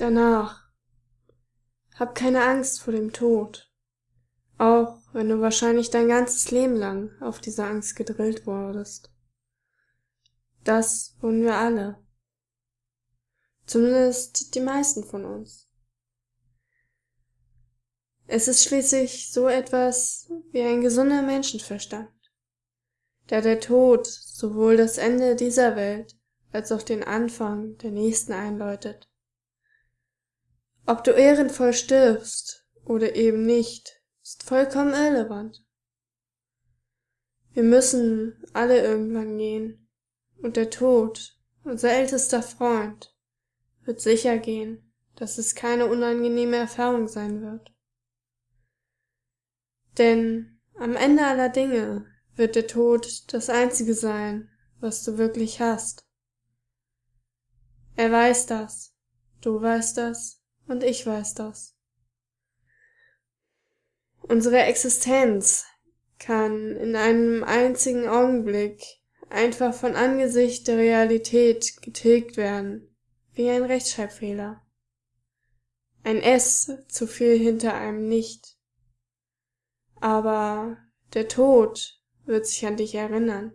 danach. Hab keine Angst vor dem Tod, auch wenn du wahrscheinlich dein ganzes Leben lang auf diese Angst gedrillt wurdest. Das wurden wir alle. Zumindest die meisten von uns. Es ist schließlich so etwas wie ein gesunder Menschenverstand, da der Tod sowohl das Ende dieser Welt als auch den Anfang der nächsten einläutet. Ob du ehrenvoll stirbst oder eben nicht, ist vollkommen irrelevant. Wir müssen alle irgendwann gehen, und der Tod, unser ältester Freund, wird sicher gehen, dass es keine unangenehme Erfahrung sein wird. Denn am Ende aller Dinge wird der Tod das Einzige sein, was du wirklich hast. Er weiß das, du weißt das, und ich weiß das. Unsere Existenz kann in einem einzigen Augenblick einfach von Angesicht der Realität getilgt werden, wie ein Rechtschreibfehler. Ein S zu viel hinter einem nicht. Aber der Tod wird sich an dich erinnern.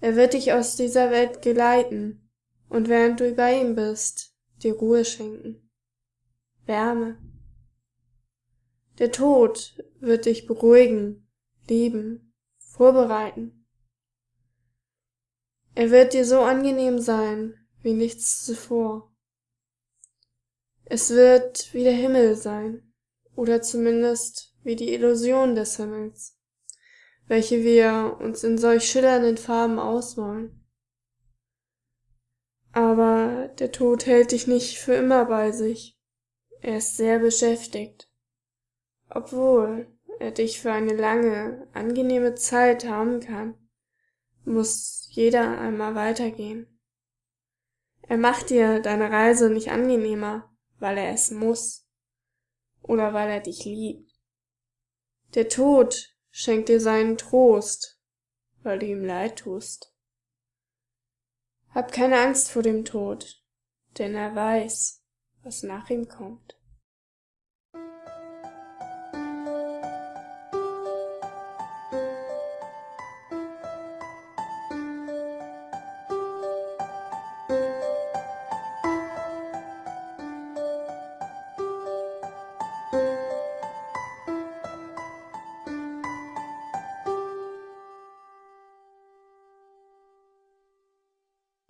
Er wird dich aus dieser Welt geleiten, und während du bei ihm bist, dir Ruhe schenken, Wärme. Der Tod wird dich beruhigen, lieben, vorbereiten. Er wird dir so angenehm sein wie nichts zuvor. Es wird wie der Himmel sein, oder zumindest wie die Illusion des Himmels, welche wir uns in solch schillernden Farben ausmalen. Aber der Tod hält dich nicht für immer bei sich. Er ist sehr beschäftigt. Obwohl er dich für eine lange, angenehme Zeit haben kann, muss jeder einmal weitergehen. Er macht dir deine Reise nicht angenehmer, weil er es muss oder weil er dich liebt. Der Tod schenkt dir seinen Trost, weil du ihm leid tust. Hab keine Angst vor dem Tod, denn er weiß, was nach ihm kommt.